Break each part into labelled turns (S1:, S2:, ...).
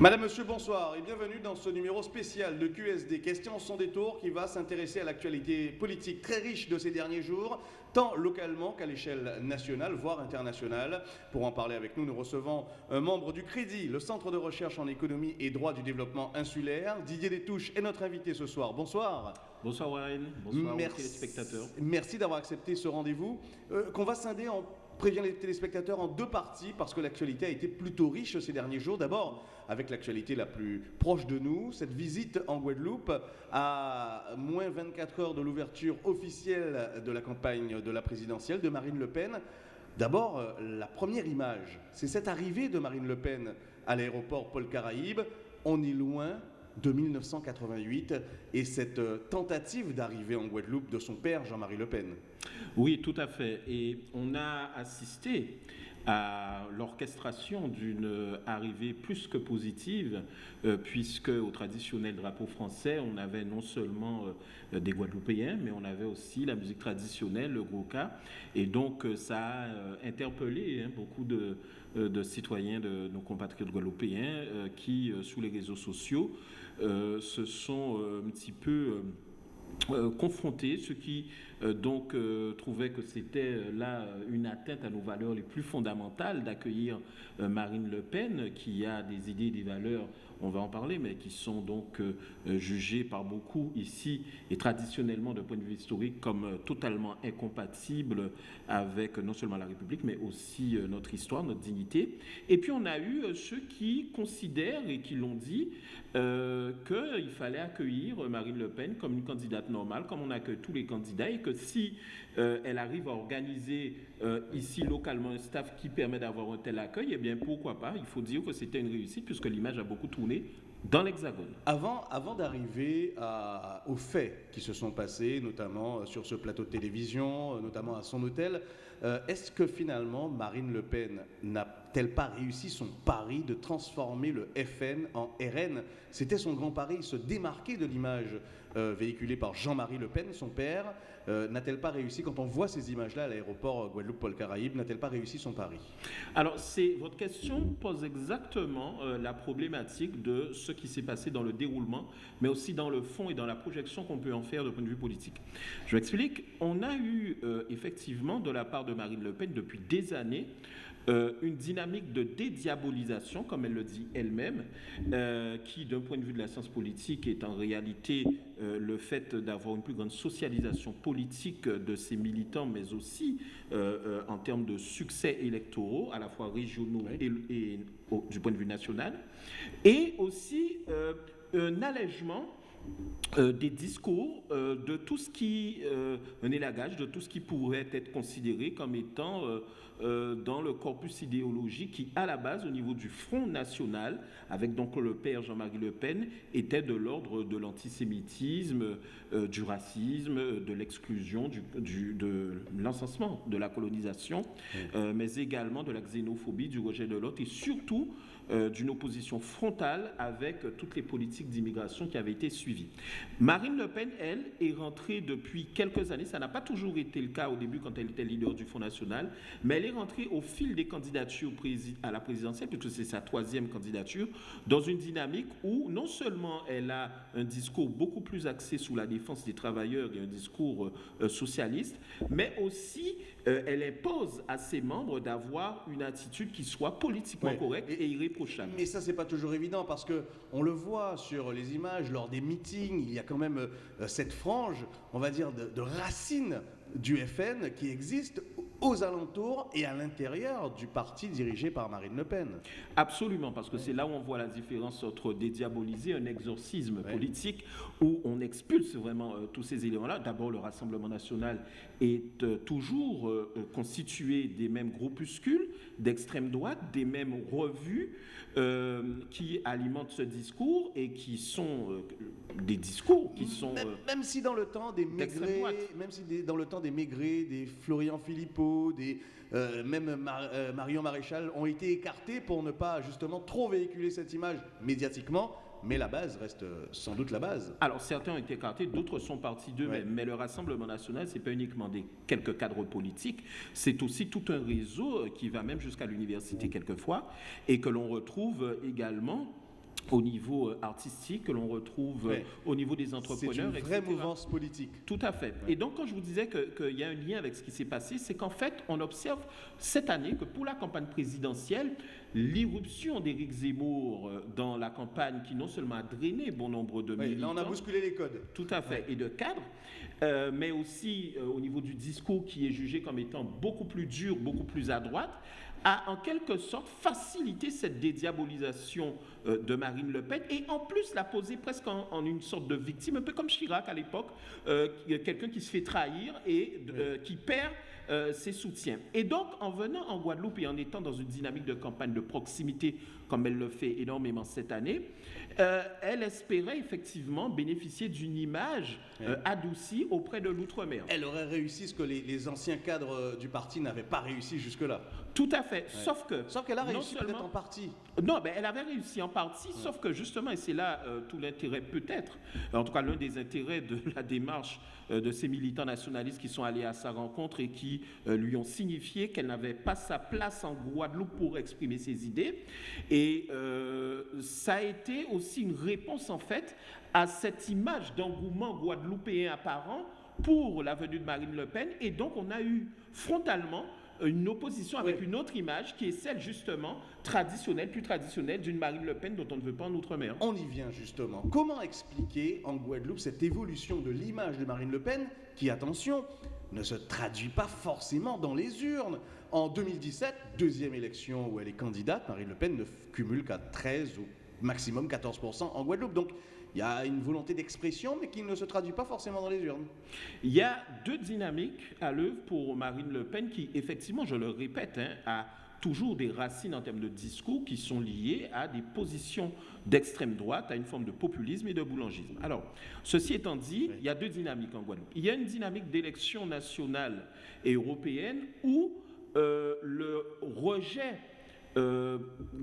S1: Madame, Monsieur, bonsoir et bienvenue dans ce numéro spécial de QSD Questions sans détour qui va s'intéresser à l'actualité politique très riche de ces derniers jours, tant localement qu'à l'échelle nationale, voire internationale. Pour en parler avec nous, nous recevons un membre du Crédit, le Centre de recherche en économie et droit du développement insulaire. Didier Détouche est notre invité ce soir. Bonsoir.
S2: Bonsoir Warren, bonsoir
S1: Merci.
S2: aux téléspectateurs.
S1: Merci d'avoir accepté ce rendez-vous euh, qu'on va scinder en prévient les téléspectateurs en deux parties parce que l'actualité a été plutôt riche ces derniers jours. D'abord, avec l'actualité la plus proche de nous, cette visite en Guadeloupe à moins 24 heures de l'ouverture officielle de la campagne de la présidentielle de Marine Le Pen. D'abord, euh, la première image, c'est cette arrivée de Marine Le Pen à l'aéroport Paul Caraïbe. On est loin de 1988 et cette euh, tentative d'arriver en Guadeloupe de son père Jean-Marie Le Pen.
S2: Oui, tout à fait. Et on a assisté à l'orchestration d'une arrivée plus que positive, euh, puisque au traditionnel drapeau français, on avait non seulement euh, des Guadeloupéens, mais on avait aussi la musique traditionnelle, le Gouka. Et donc, euh, ça a euh, interpellé hein, beaucoup de, euh, citoyens de nos compatriotes guadeloupéens euh, qui, euh, sous les réseaux sociaux, euh, se sont euh, un petit peu euh, euh, confrontés, ceux qui euh, donc euh, trouvaient que c'était euh, là euh, une atteinte à nos valeurs les plus fondamentales d'accueillir euh, Marine Le Pen, qui a des idées, des valeurs, on va en parler, mais qui sont donc euh, jugées par beaucoup ici et traditionnellement d'un point de vue historique comme euh, totalement incompatibles avec non seulement la République, mais aussi euh, notre histoire, notre dignité. Et puis on a eu ceux qui considèrent et qui l'ont dit qu'il fallait accueillir Marine Le Pen comme une candidate normale, comme on accueille tous les candidats, et que si elle arrive à organiser ici localement un staff qui permet d'avoir un tel accueil, eh bien pourquoi pas? Il faut dire que c'était une réussite puisque l'image a beaucoup tourné dans l'Hexagone.
S1: Avant, d'arriver aux faits qui se sont passés, notamment euh, sur ce plateau de télévision, euh, notamment à son hôtel, euh, est-ce que finalement Marine Le Pen n'a-t-elle pas réussi son pari de transformer le FN en RN C'était son grand pari, se démarquer de l'image euh, véhiculée par Jean-Marie Le Pen, son père. Euh, n'a-t-elle pas réussi, quand on voit ces images-là à l'aéroport Guadeloupe-Paul-Caraïbe, n'a-t-elle pas réussi son pari?
S2: Alors, c'est votre question pose exactement euh, la problématique de ce qui s'est passé dans le déroulement, mais aussi dans le fond et dans la projection qu'on peut en faire de point de vue politique. Je m'explique. On a eu euh, effectivement de la part de Marine Le Pen depuis des années euh, une dynamique de dédiabolisation, comme elle le dit elle-même, euh, qui, d'un point de vue de la science politique, est en réalité euh, le fait d'avoir une plus grande socialisation politique de ses militants, mais aussi en termes de succès électoraux, à la fois régionaux
S1: Oui.
S2: et, du point de vue national, et aussi un allègement euh, des discours, euh, de tout ce qui, euh, un élagage de tout ce qui pourrait être considéré comme étant euh, dans le corpus idéologique qui, à la base, au niveau du Front National, avec donc le père Jean-Marie Le Pen, était de l'ordre de l'antisémitisme, euh, du racisme, euh, de l'exclusion, du, du- de l'encensement de la colonisation, euh, mais également de la xénophobie, du rejet de l'autre et surtout d'une opposition frontale avec toutes les politiques d'immigration qui avaient été suivies. Marine Le Pen, elle, est rentrée depuis quelques années, ça n'a pas toujours été le cas au début quand elle était leader du Front National, mais elle est rentrée au fil des candidatures à la présidentielle, puisque c'est sa troisième candidature, dans une dynamique où non seulement elle a un discours beaucoup plus axé sur la défense des travailleurs et un discours euh, socialiste, mais aussi euh, elle impose à ses membres d'avoir une attitude qui soit politiquement
S1: Ouais.
S2: correcte
S1: Et-
S2: et irréprochable.
S1: Mais ça, c'est pas toujours évident parce que on le voit sur les images lors des meetings. Il y a quand même euh, cette frange, on va dire, de, de racines du FN qui existe aux alentours et à l'intérieur du parti dirigé par Marine Le Pen.
S2: Absolument, parce que c'est là où on voit la différence entre dédiaboliser un exorcisme
S1: Ouais.
S2: politique où on expulse vraiment euh, tous ces éléments-là. D'abord, le Rassemblement national est euh, toujours euh, constitué des mêmes groupuscules d'extrême droite, des mêmes revues qui alimentent ce discours et qui sont des discours qui sont...
S1: Même, même si dans le temps des
S2: droite.
S1: même si des- dans le temps des Maigret, des Florian Philippot, des euh, même Mar- euh, Marion Maréchal ont été écartés pour ne pas justement trop véhiculer cette image médiatiquement, mais la base reste euh, sans doute la base.
S2: Alors certains ont été écartés, d'autres sont partis d'eux-mêmes.
S1: Ouais.
S2: Mais le Rassemblement national, c'est pas uniquement des quelques cadres politiques, c'est aussi tout un réseau qui va même jusqu'à l'université quelquefois et que l'on retrouve également au niveau euh, artistique, que l'on retrouve euh, au niveau des entrepreneurs.
S1: C'est une vraie mouvance politique.
S2: Tout à fait. Et donc, quand je vous disais qu'il y a un lien avec ce qui s'est passé, c'est qu'en fait, on observe cette année que pour la campagne présidentielle, l'irruption d'Éric Zemmour euh, dans la campagne, qui non seulement a drainé bon nombre de oui, militants,
S1: Là, on a bousculé les codes.
S2: Tout à fait, et de cadres, mais aussi au niveau du discours qui est jugé comme étant beaucoup plus dur, beaucoup plus à droite, a en quelque sorte facilité cette dédiabolisation euh, de Marine Le Pen et en plus la poser presque en, une sorte de victime, un peu comme Chirac à l'époque, euh, quelqu'un qui se fait trahir et euh, qui perd ses soutiens. Et donc, en venant en Guadeloupe et en étant dans une dynamique de campagne de proximité, comme elle le fait énormément cette année, elle espérait effectivement bénéficier d'une image adoucie auprès de l'outre-mer.
S1: Elle aurait réussi ce que les, les anciens cadres du parti n'avaient pas réussi jusque-là.
S2: Tout à fait. Sauf que.
S1: Sauf qu'elle a réussi peut-être en partie.
S2: Non, mais elle avait réussi en partie, sauf que justement, et c'est là euh, tout l'intérêt peut-être, en tout cas l'un des intérêts de la démarche euh, de ces militants nationalistes qui sont allés à sa rencontre et qui euh, lui ont signifié qu'elle n'avait pas sa place en Guadeloupe pour exprimer ses idées. Et ça a été aussi une réponse en fait à cette image d'engouement guadeloupéen apparent pour la venue de Marine Le Pen. Et donc on a eu frontalement une opposition avec une autre image qui est celle justement traditionnelle, plus traditionnelle d'une Marine Le Pen dont on ne veut pas en Outre-mer.
S1: On y vient justement. Comment expliquer en Guadeloupe cette évolution de l'image de Marine Le Pen qui, attention, ne se traduit pas forcément dans les urnes? En 2017, deuxième élection où elle est candidate, Marine Le Pen ne cumule qu'à 13 ou maximum 14% en Guadeloupe. Donc il y a une volonté d'expression, mais qui ne se traduit pas forcément dans les urnes.
S2: Il y a deux dynamiques à l'œuvre pour Marine Le Pen qui, effectivement, je le répète, hein, a toujours des racines en termes de discours qui sont liées à des positions d'extrême droite, à une forme de populisme et de boulangisme. Alors, ceci étant dit, il y a deux dynamiques en Guadeloupe. Il y a une dynamique d'élection nationale et européenne où euh, le rejet euh,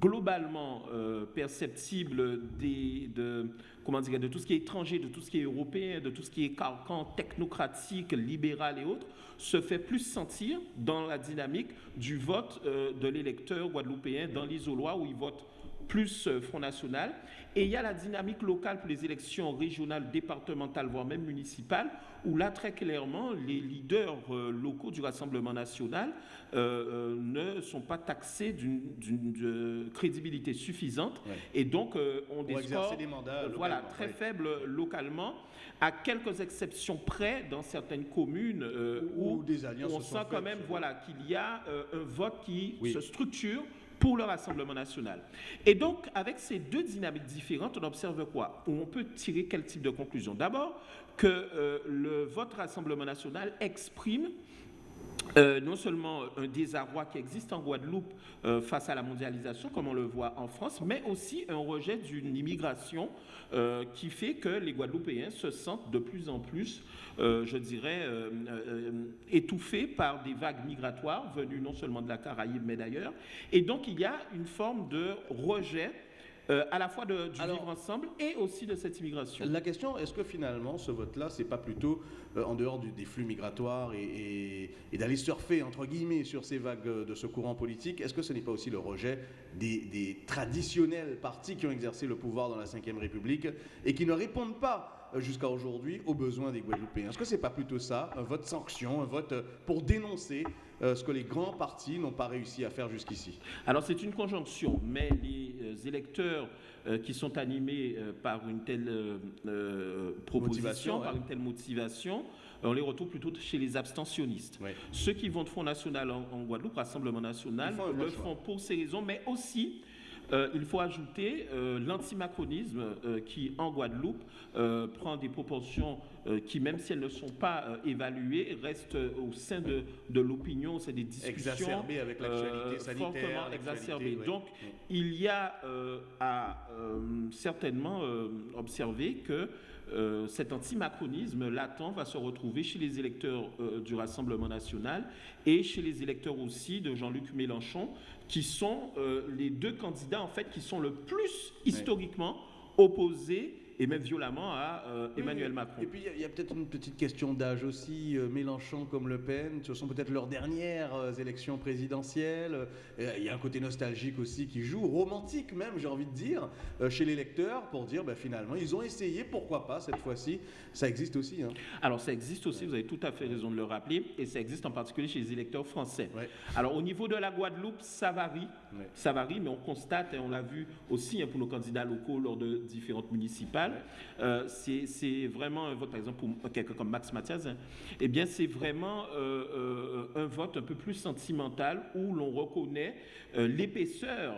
S2: globalement euh, perceptible de, comment de tout ce qui est étranger, de tout ce qui est européen, de tout ce qui est carcan technocratique, libéral et autres, se fait plus sentir dans la dynamique du vote euh, de l'électeur guadeloupéen dans l'isoloir où il vote plus Front National. Et il y a la dynamique locale pour les élections régionales, départementales, voire même municipales, où là, très clairement, les leaders locaux du Rassemblement national euh, euh, ne sont pas taxés d'une crédibilité suffisante. Et donc, euh, on des scores voilà, très faibles localement à quelques exceptions près dans certaines communes où, des on sent quand même voilà, qu'il y a un vote qui se structure pour le Rassemblement national. Et donc, avec ces deux dynamiques différentes, on observe quoi? On peut tirer quel type de conclusion? D'abord, que le vote Rassemblement national exprime euh, non seulement un désarroi qui existe en Guadeloupe euh, face à la mondialisation, comme on le voit en France, mais aussi un rejet d'une immigration euh, qui fait que les Guadeloupéens se sentent de plus en plus, je dirais, étouffés par des vagues migratoires venues non seulement de la Caraïbe, mais d'ailleurs. Et donc il y a une forme de rejet euh, à la fois de, du vivre ensemble et aussi de cette immigration.
S1: La question, est-ce que finalement ce vote-là, c'est pas plutôt euh, en dehors des flux migratoires et, d'aller surfer, entre guillemets, sur ces vagues de ce courant politique, est-ce que ce n'est pas aussi le rejet des, des traditionnels partis qui ont exercé le pouvoir dans la Ve République et qui ne répondent pas euh, jusqu'à aujourd'hui aux besoins des Guadeloupéens? Est-ce que ce n'est pas plutôt ça, un vote sanction, un vote euh, pour dénoncer euh, ce que les grands partis n'ont pas réussi à faire jusqu'ici?
S2: Alors c'est une conjonction, mais les électeurs qui sont animés par une telle proposition, par une telle motivation, on les retrouve plutôt chez les abstentionnistes. Ceux qui vont de Front National en, Guadeloupe, Rassemblement National, le font pour ces raisons, mais aussi euh, il faut ajouter euh, l'antimacronisme euh, qui, en Guadeloupe, prend des proportions qui, même si elles ne sont pas évaluées, restent au sein de, de l'opinion, c'est des discussions
S1: exacerbées avec l'actualité sanitaire.
S2: exacerbées. Donc, il y a à certainement observer que euh, cet antimacronisme latent va se retrouver chez les électeurs du Rassemblement national et chez les électeurs aussi de Jean-Luc Mélenchon, qui sont euh, les deux candidats en fait qui sont le plus historiquement opposés et même violemment à euh, Emmanuel Macron.
S1: Et puis il y a, peut-être une petite question d'âge aussi. Euh, Mélenchon comme Le Pen, ce sont peut-être leurs dernières euh, élections présidentielles. Il y a un côté nostalgique aussi qui joue, romantique même, j'ai envie de dire, chez les lecteurs pour dire ben, finalement ils ont essayé, pourquoi pas cette fois-ci. Ça existe aussi. Hein.
S2: Alors ça existe aussi, vous avez tout à fait raison de le rappeler, et ça existe en particulier chez les électeurs français. Alors au niveau de la Guadeloupe, ça varie, ça varie, mais on constate et on l'a vu aussi hein, pour nos candidats locaux lors de différentes municipales. Euh, c'est vraiment un vote, par exemple, pour quelqu'un comme Max Mathias, hein, eh bien, c'est vraiment euh, euh, un vote un peu plus sentimental où l'on reconnaît l'épaisseur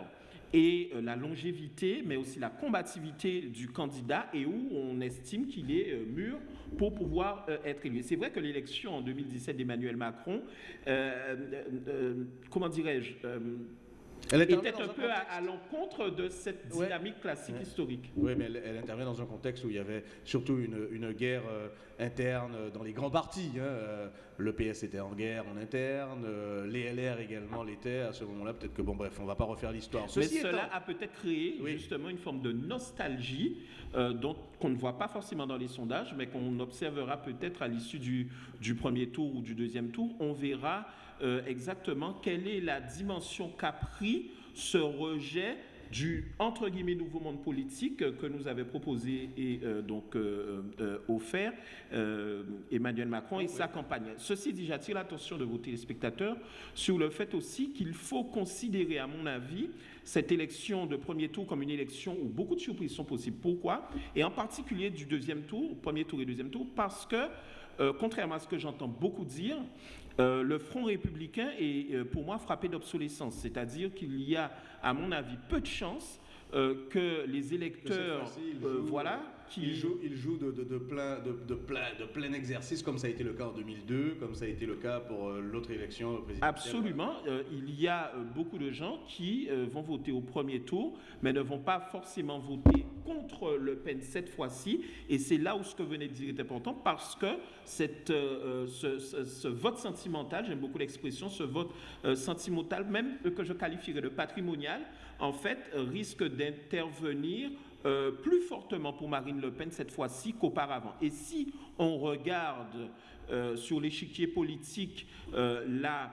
S2: et la longévité, mais aussi la combativité du candidat et où on estime qu'il est mûr pour pouvoir être élu. C'est vrai que l'élection en 2017 d'Emmanuel Macron, comment dirais-je, elle était un, peu à, l'encontre de cette dynamique classique historique.
S1: Oui, mais elle, intervient dans un contexte où il y avait surtout une, guerre euh, interne dans les grands partis. Hein. Euh, le PS était en guerre en interne, euh, les LR également l'étaient à ce moment-là. Peut-être que, bon, bref, on ne va pas refaire l'histoire.
S2: Mais cela a peut-être créé justement une forme de nostalgie dont qu'on ne voit pas forcément dans les sondages, mais qu'on observera peut-être à l'issue du, du premier tour ou du deuxième tour. On verra euh, exactement quelle est la dimension qu'a pris ce rejet du entre guillemets nouveau monde politique que nous avait proposé et euh, donc euh, offert Emmanuel Macron et sa campagne. Ceci dit, j'attire l'attention de vos téléspectateurs sur le fait aussi qu'il faut considérer, à mon avis, cette élection de premier tour comme une élection où beaucoup de surprises sont possibles. Pourquoi? Et en particulier du deuxième tour, premier tour et deuxième tour, parce que contrairement à ce que j'entends beaucoup dire, euh, le Front républicain est euh, pour moi frappé d'obsolescence, c'est-à-dire qu'il y a, à mon avis, peu de chances euh, que les électeurs, voilà,
S1: il joue, il joue de, de, plein, de, plein, de plein exercice, comme ça a été le cas en 2002, comme ça a été le cas pour l'autre élection présidentielle.
S2: Absolument. Il y a beaucoup de gens qui vont voter au premier tour, mais ne vont pas forcément voter contre Le Pen cette fois-ci. Et c'est là où ce que venez de dire est important, parce que cette, ce, ce, vote sentimental, j'aime beaucoup l'expression, ce vote sentimental, même que je qualifierais de patrimonial, en fait, risque d'intervenir euh, plus fortement pour Marine Le Pen cette fois-ci qu'auparavant. Et si on regarde euh, sur l'échiquier politique euh, la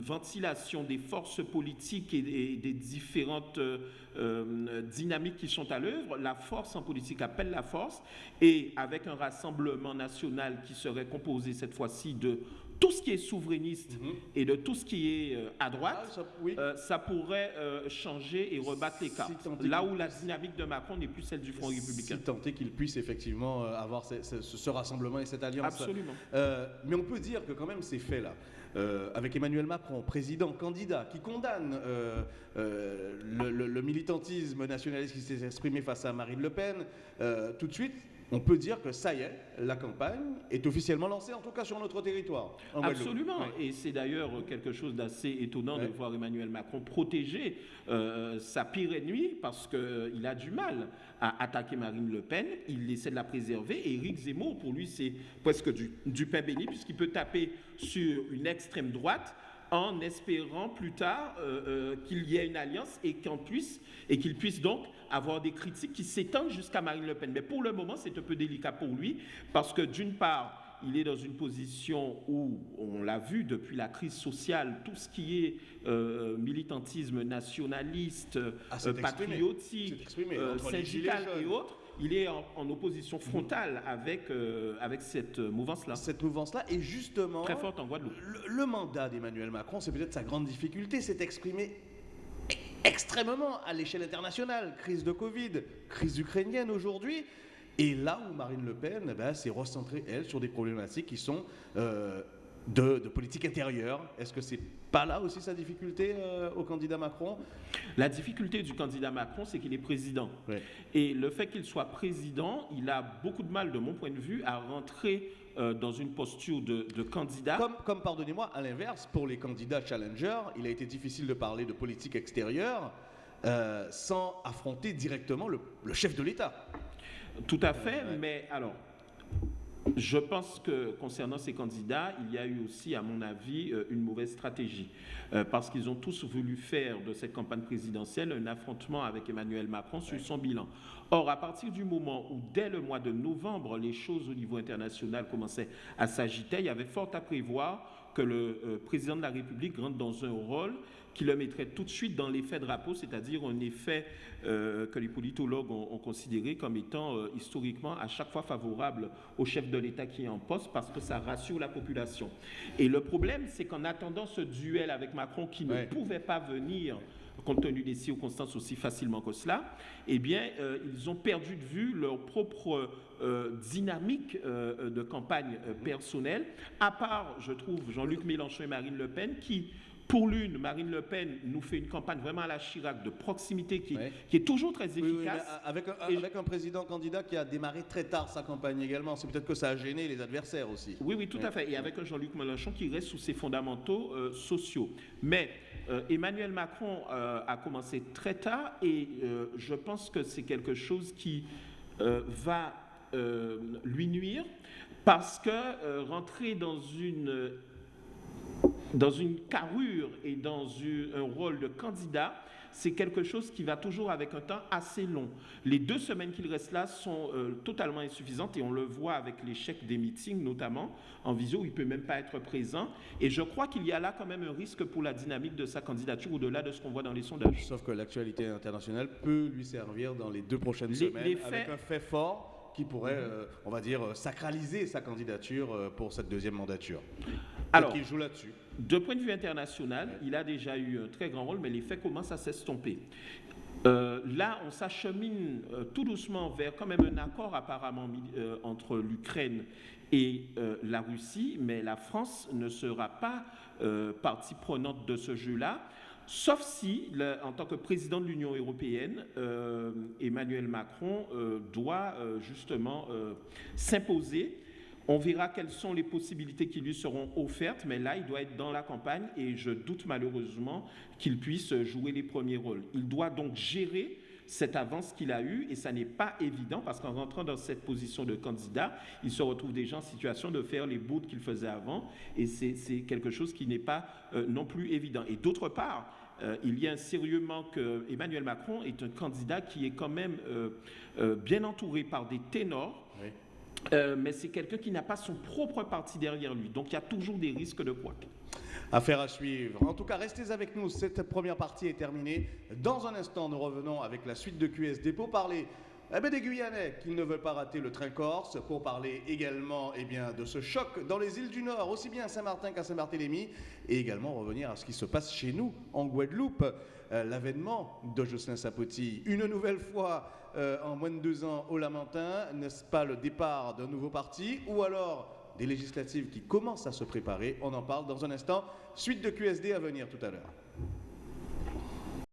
S2: ventilation des forces politiques et, des différentes dynamiques qui sont à l'œuvre, la force en politique appelle la force, et avec un rassemblement national qui serait composé cette fois-ci de tout ce qui est souverainiste mhm. et de tout ce qui est euh, à droite, ah, euh, ça, pourrait euh, changer et rebattre les cartes. là où la dynamique de Macron n'est plus celle du Front républicain.
S1: Si tant qu'il puisse effectivement avoir ce, rassemblement et cette alliance.
S2: Absolument.
S1: mais on peut dire que quand même ces faits-là, avec Emmanuel Macron, président, candidat, qui condamne le, le, militantisme nationaliste qui s'est exprimé face à Marine Le Pen, tout de suite, on peut dire que ça y est, la campagne est officiellement lancée, en tout cas sur notre territoire.
S2: Absolument. Et c'est d'ailleurs quelque chose d'assez étonnant de voir Emmanuel Macron protéger euh, sa pire ennemie parce qu'il a du mal à attaquer Marine Le Pen. Il essaie de la préserver. Et Éric Zemmour, pour lui, c'est presque du, du pain béni puisqu'il peut taper sur une extrême droite en espérant plus tard euh, euh, qu'il y ait une alliance et qu'on puisse et qu'il puisse donc avoir des critiques qui s'étendent jusqu'à Marine Le Pen. Mais pour le moment, c'est un peu délicat pour lui parce que d'une part, il est dans une position où, on l'a vu depuis la crise sociale, tout ce qui est euh, militantisme nationaliste, ah, patriotique, syndical et autres, il est en, opposition frontale avec, euh, avec cette mouvance-là.
S1: Cette mouvance-là est justement...
S2: Très forte en Guadeloupe.
S1: Le, mandat d'Emmanuel Macron, c'est peut-être sa grande difficulté, c'est exprimé extrêmement à l'échelle internationale. Crise de Covid, crise ukrainienne aujourd'hui. Et là où Marine Le Pen eh ben, s'est recentrée, elle, sur des problématiques qui sont euh, de, politique intérieure. Est-ce que c'est pas là aussi sa difficulté euh, au candidat Macron?
S2: La difficulté du candidat Macron, c'est qu'il est président. Et le fait qu'il soit président, il a beaucoup de mal, de mon point de vue, à rentrer euh, dans une posture de, candidat.
S1: Comme, pardonnez-moi, à l'inverse, pour les candidats challenger, il a été difficile de parler de politique extérieure euh, sans affronter directement le, chef de l'État.
S2: Tout à fait, mais alors, Je pense que concernant ces candidats, il y a eu aussi, à mon avis, euh, une mauvaise stratégie. Euh, parce qu'ils ont tous voulu faire de cette campagne présidentielle un affrontement avec Emmanuel Macron sur son bilan. Or, à partir du moment où, dès le mois de novembre, les choses au niveau international commençaient à s'agiter, il y avait fort à prévoir que le euh, président de la République rentre dans un rôle qui le mettrait tout de suite dans l'effet drapeau, c'est-à-dire un effet euh, que les politologues ont, considéré comme étant euh, historiquement à chaque fois favorable au chef de l'État qui est en poste parce que ça rassure la population. Et le problème, c'est qu'en attendant ce duel avec Macron qui ne pouvait pas venir compte tenu des circonstances aussi facilement que cela, eh bien, ils ont perdu de vue leur propre dynamique de campagne personnelle, à part, je trouve, Jean-Luc Mélenchon et Marine Le Pen, qui pour l'une, Marine Le Pen nous fait une campagne vraiment à la Chirac de proximité qui, est toujours très efficace.
S1: avec, un, président candidat qui a démarré très tard sa campagne également. C'est peut-être que ça a gêné les adversaires aussi.
S2: Oui, oui, tout à fait. Et avec un Jean-Luc Mélenchon qui reste sous ses fondamentaux euh, sociaux. Mais euh, Emmanuel Macron euh, a commencé très tard et je pense que c'est quelque chose qui va lui nuire parce que rentrer dans une dans une carrure et dans un rôle de candidat, c'est quelque chose qui va toujours avec un temps assez long. Les deux semaines qu'il reste là sont euh, totalement insuffisantes et on le voit avec l'échec des meetings, notamment en visio, où il ne peut même pas être présent. Et je crois qu'il y a là quand même un risque pour la dynamique de sa candidature au-delà de ce qu'on voit dans les sondages.
S1: Sauf que l'actualité internationale peut lui servir dans les deux prochaines semaines avec un fait fort qui pourrait, euh, on va dire, sacraliser sa candidature euh, pour cette deuxième mandature. Alors, qui joue là-dessus.
S2: De point de vue international, il a déjà eu un très grand rôle, mais les faits commencent à s'estomper. Euh, là, on s'achemine tout doucement vers quand même un accord apparemment entre l'Ukraine et la Russie, mais la France ne sera pas partie prenante de ce jeu-là. Sauf si, en tant que président de l'Union européenne, euh, Emmanuel Macron euh, doit euh, justement s'imposer. On verra quelles sont les possibilités qui lui seront offertes, mais là, il doit être dans la campagne et je doute malheureusement qu'il puisse jouer les premiers rôles. Il doit donc gérer cette avance qu'il a eue et ça n'est pas évident parce qu'en rentrant dans cette position de candidat, il se retrouve déjà en situation de faire les bouts qu'il faisait avant et c'est quelque chose qui n'est pas non plus évident. Et d'autre part, euh, il y a un sérieux manque. Emmanuel Macron est un candidat qui est quand même euh, euh, bien entouré par des ténors. Mais c'est quelqu'un qui n'a pas son propre parti derrière lui. Donc il y a toujours des risques de quoi.
S1: Affaire à suivre. En tout cas, restez avec nous. Cette première partie est terminée. Dans un instant, nous revenons avec la suite de QSD pour parler eh bien, des Guyanais qui ne veulent pas rater le train corse pour parler également eh bien, de ce choc dans les îles du Nord, aussi bien à Saint-Martin qu'à Saint-Barthélemy, et également revenir à ce qui se passe chez nous en Guadeloupe. Euh, l'avènement de Jocelyn Sapoti, une nouvelle fois euh, en moins de deux ans au Lamentin, n'est-ce pas le départ d'un nouveau parti ou alors des législatives qui commencent à se préparer? On en parle dans un instant. Suite de QSD à venir tout à l'heure.